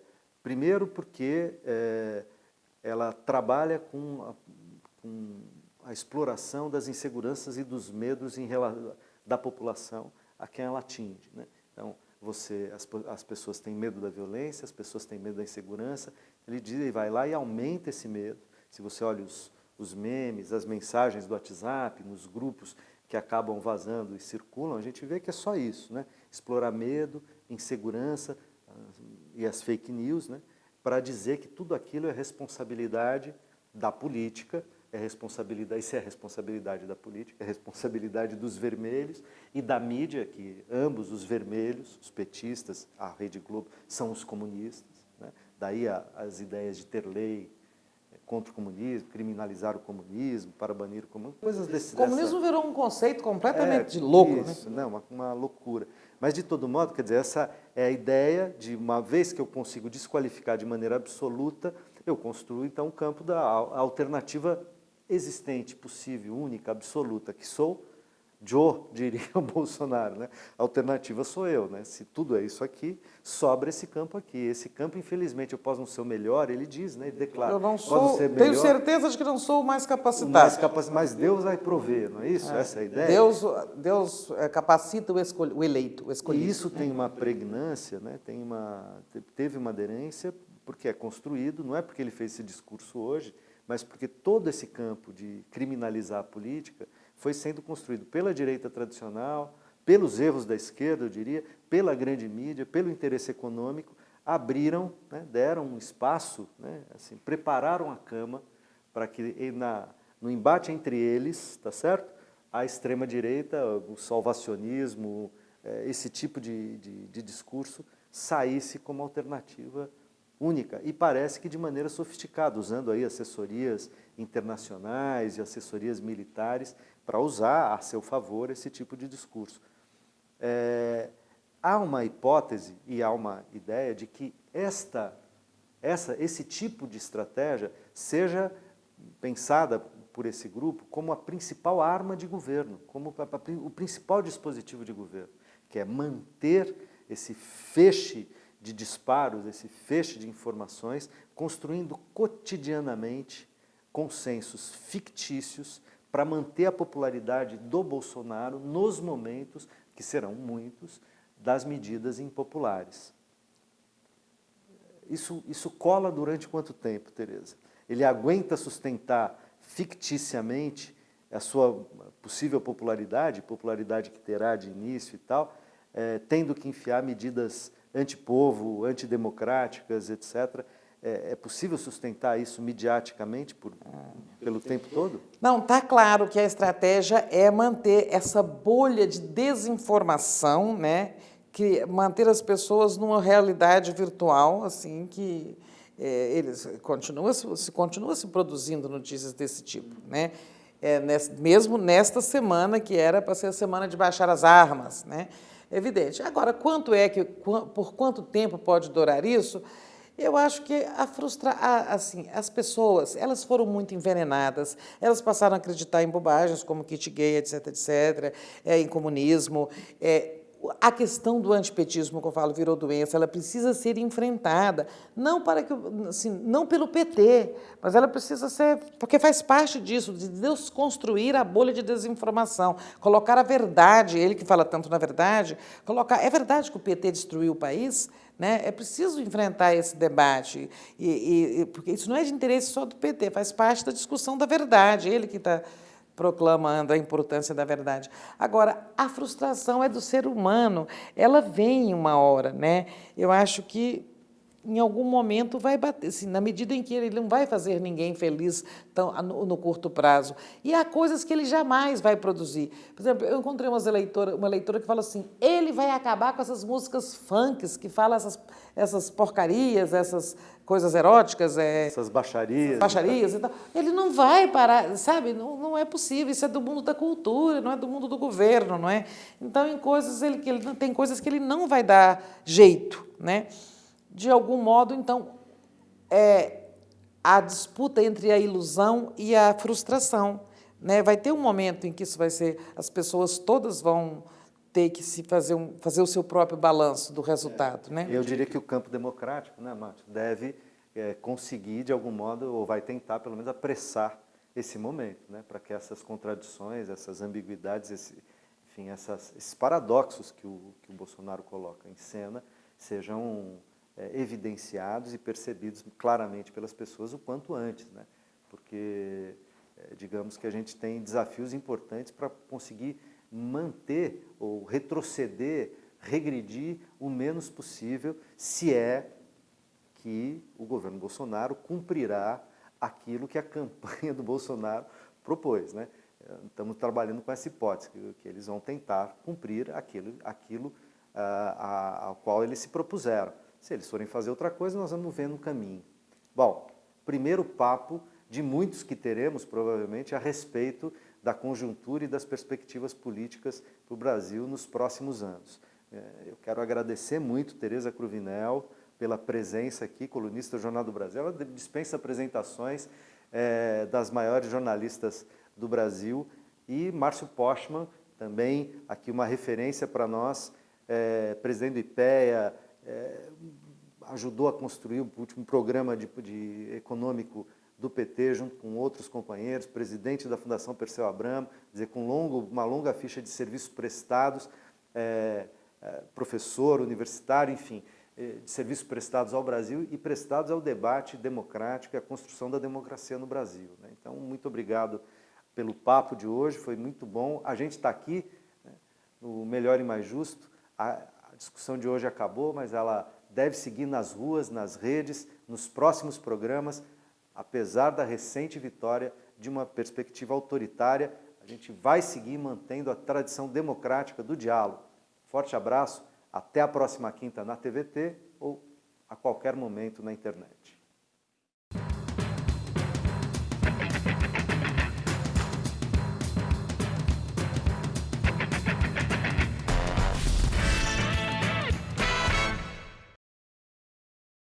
Primeiro porque é, ela trabalha com a, com a, exploração das inseguranças e dos medos em, da população a quem ela atinge. Né? Então, você, as, as, pessoas têm medo da violência, as pessoas têm medo da insegurança, ele diz, e vai lá e aumenta esse medo. Se você olha os, os memes, as mensagens do WhatsApp, nos grupos que acabam vazando e circulam, a gente vê que é só isso, né? explorar medo, insegurança, e as fake news, né, para dizer que tudo aquilo é responsabilidade da política, é responsabilidade, isso é responsabilidade da política, é responsabilidade dos vermelhos e da mídia, que ambos os vermelhos, os petistas, a Rede Globo, são os comunistas. Né? Daí a, as ideias de ter lei contra o comunismo, criminalizar o comunismo, para banir o comunismo, coisas desse... O comunismo dessa... virou um conceito completamente é, louco, né? isso, né? Não, uma, uma loucura. Mas, de todo modo, quer dizer, essa é a ideia de, uma vez que eu consigo desqualificar de maneira absoluta, eu construo, então, o campo da alternativa existente, possível, única, absoluta, que sou, Joe, diria o Bolsonaro, né? A alternativa sou eu, né? Se tudo é isso aqui, sobra esse campo aqui. Esse campo, infelizmente, eu posso não ser o melhor, ele diz, né? Ele declara. Eu não sou, melhor, tenho certeza de que não sou o mais capacitado. Mais capacitado, mas Deus vai prover, não é isso? É. Essa é a ideia? Deus, Deus é, capacita o, o eleito, o escolhido. E isso tem uma pregnância, né? Tem uma, teve uma aderência, porque é construído, não é porque ele fez esse discurso hoje, mas porque todo esse campo de criminalizar a política foi sendo construído pela direita tradicional, pelos erros da esquerda, eu diria, pela grande mídia, pelo interesse econômico, abriram, né, deram um espaço, né, assim, prepararam a cama para que na, no embate entre eles, tá certo? A extrema-direita, o salvacionismo, é, esse tipo de, de, de discurso saísse como alternativa única e parece que de maneira sofisticada, usando aí assessorias internacionais e assessorias militares para usar a seu favor esse tipo de discurso. É, há uma hipótese e há uma ideia de que esta, essa, esse tipo de estratégia seja pensada por esse grupo como a principal arma de governo, como o principal dispositivo de governo, que é manter esse feixe de disparos, esse feixe de informações, construindo cotidianamente consensos fictícios para manter a popularidade do Bolsonaro nos momentos, que serão muitos, das medidas impopulares. Isso, isso cola durante quanto tempo, Tereza? Ele aguenta sustentar ficticiamente a sua possível popularidade, popularidade que terá de início e tal, é, tendo que enfiar medidas antipovo, antidemocráticas, etc., é, é, possível sustentar isso mediaticamente por, pelo tempo todo? Não, está claro que a estratégia é manter essa bolha de desinformação, né? que manter as pessoas numa realidade virtual, assim, que é, eles continua se continua se produzindo notícias desse tipo, né? É, mesmo nesta semana que era para ser a semana de baixar as armas, né? Evidente. Agora, quanto é que por quanto tempo pode durar isso? Eu acho que a frustra... assim, as pessoas, elas foram muito envenenadas, elas passaram a acreditar em bobagens como kit gay, etc, etc, é, em comunismo, é, a questão do antipetismo, que eu falo, virou doença, ela precisa ser enfrentada, não, para que, assim, não pelo PT, mas ela precisa ser, porque faz parte disso, de Deus construir a bolha de desinformação, colocar a verdade, ele que fala tanto na verdade, colocar, é verdade que o PT destruiu o país? Né? É preciso enfrentar esse debate, e, e, porque isso não é de interesse só do PT, faz parte da discussão da verdade, ele que está proclamando a importância da verdade. Agora, a frustração é do ser humano, ela vem uma hora, né? Eu acho que em algum momento vai bater, assim, na medida em que ele não vai fazer ninguém feliz tão, no, no, curto prazo. E há coisas que ele jamais vai produzir. Por exemplo, eu encontrei uma leitora, uma leitora que fala assim, ele vai acabar com essas músicas funks, que falam essas, essas porcarias, essas coisas eróticas. É, essas baixarias. Baixarias e tal. Ele não vai parar, sabe? Não, não é possível, isso é do mundo da cultura, não é do mundo do governo, não é? Então, em coisas, ele, ele tem coisas que ele não vai dar jeito, né? de algum modo, então, é a disputa entre a ilusão e a frustração. Né? Vai ter um momento em que isso vai ser, as pessoas todas vão ter que se fazer, um, fazer o seu próprio balanço do resultado. É. Né? Eu diria que o campo democrático, né, Márcio, deve é, conseguir, de algum modo, ou vai tentar, pelo menos, apressar esse momento, né, para que essas contradições, essas ambiguidades, esse, enfim, essas, esses paradoxos que o, que o Bolsonaro coloca em cena sejam é, evidenciados e percebidos claramente pelas pessoas o quanto antes, né? porque é, digamos que a gente tem desafios importantes para conseguir manter ou retroceder, regredir o menos possível, se é que o governo Bolsonaro cumprirá aquilo que a campanha do Bolsonaro propôs. Né? Estamos trabalhando com essa hipótese, que, eles vão tentar cumprir aquilo, aquilo uh, a, ao qual eles se propuseram. Se eles forem fazer outra coisa, nós vamos ver no caminho. Bom, primeiro papo de muitos que teremos, provavelmente, a respeito da conjuntura e das perspectivas políticas para o Brasil nos próximos anos. É, eu quero agradecer muito Tereza Cruvinel pela presença aqui, colunista do Jornal do Brasil. Ela dispensa apresentações é, das maiores jornalistas do Brasil e Márcio Postman, também aqui uma referência para nós, é, presidente do IPEA, é, ajudou a construir o último programa de, de, econômico do PT, junto com outros companheiros, presidente da Fundação Perseu Abramo, dizer, com longo, uma longa ficha de serviços prestados, é, é, professor, universitário, enfim, é, de serviços prestados ao Brasil e prestados ao debate democrático e à construção da democracia no Brasil. Né? Então, muito obrigado pelo papo de hoje, foi muito bom. A gente está aqui né, no Melhor e Mais Justo, a, a discussão de hoje acabou, mas ela deve seguir nas ruas, nas redes, nos próximos programas, apesar da recente vitória de uma perspectiva autoritária, a gente vai seguir mantendo a tradição democrática do diálogo. Forte abraço, até a próxima quinta na TVT ou a qualquer momento na internet.